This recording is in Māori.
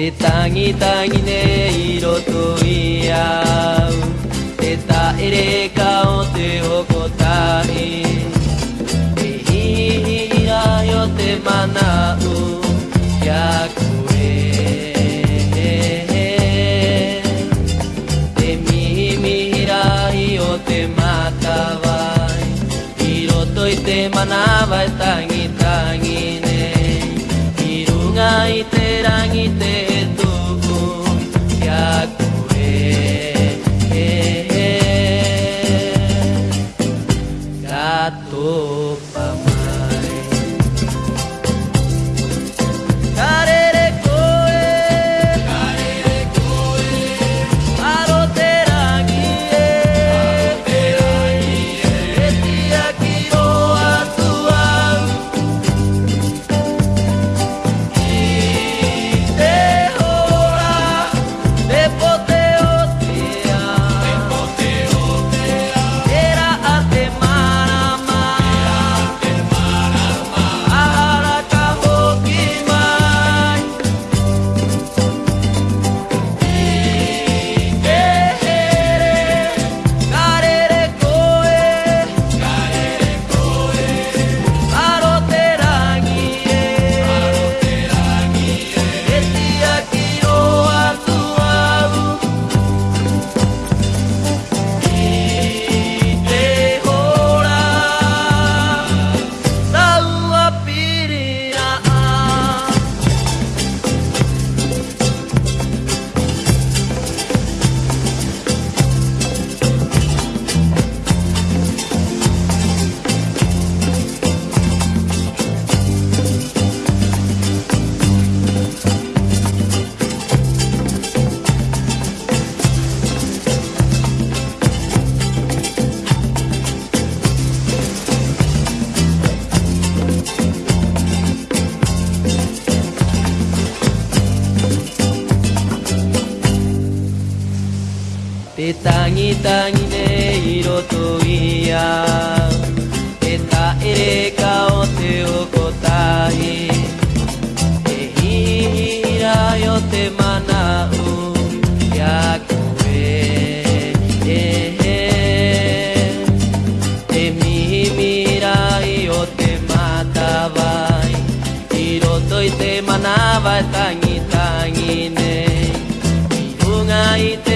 Te tangi tangi ne iro to ia Te ta ere ka o te okotai Te hi ra yo te mana u Kia kue Te mi hi ra i o te mata vai Iro to i te mana vai tangi tangi ne Irunga i te rangi te イたぎたぎね色といやえたえれ顔手を答ええひひらよてまなうやこえええみみイいよてまたばい色といてまなばたぎたぎねいふ